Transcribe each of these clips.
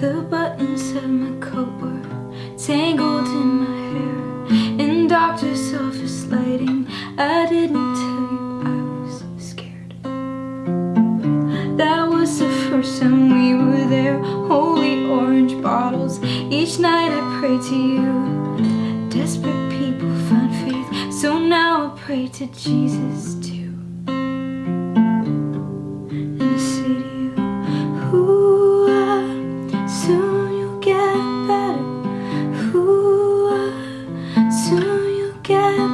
The buttons of my coat were tangled in my hair In doctor's office lighting I didn't tell you I was scared. That was the first time we were there Holy orange bottles. Each night I prayed to you. Desperate people find faith So now I pray to Jesus too This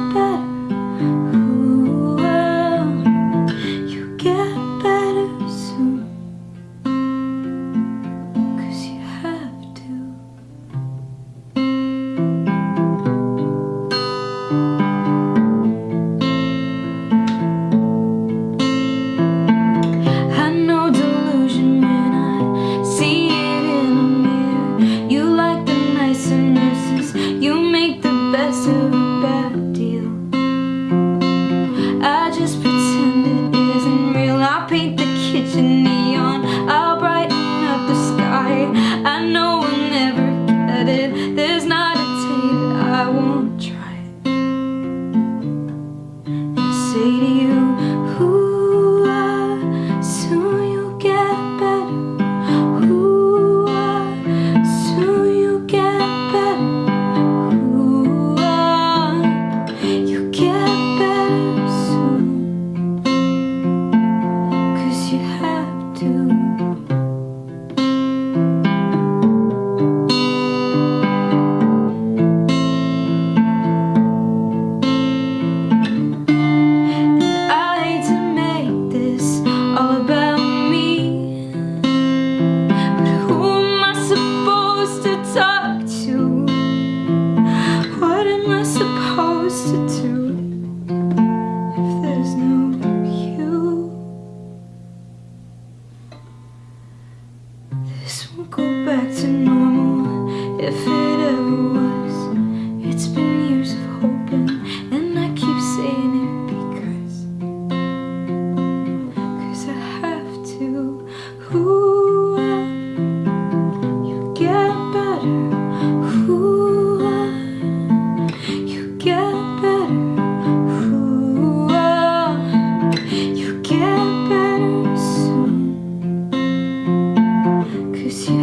go back to normal. If que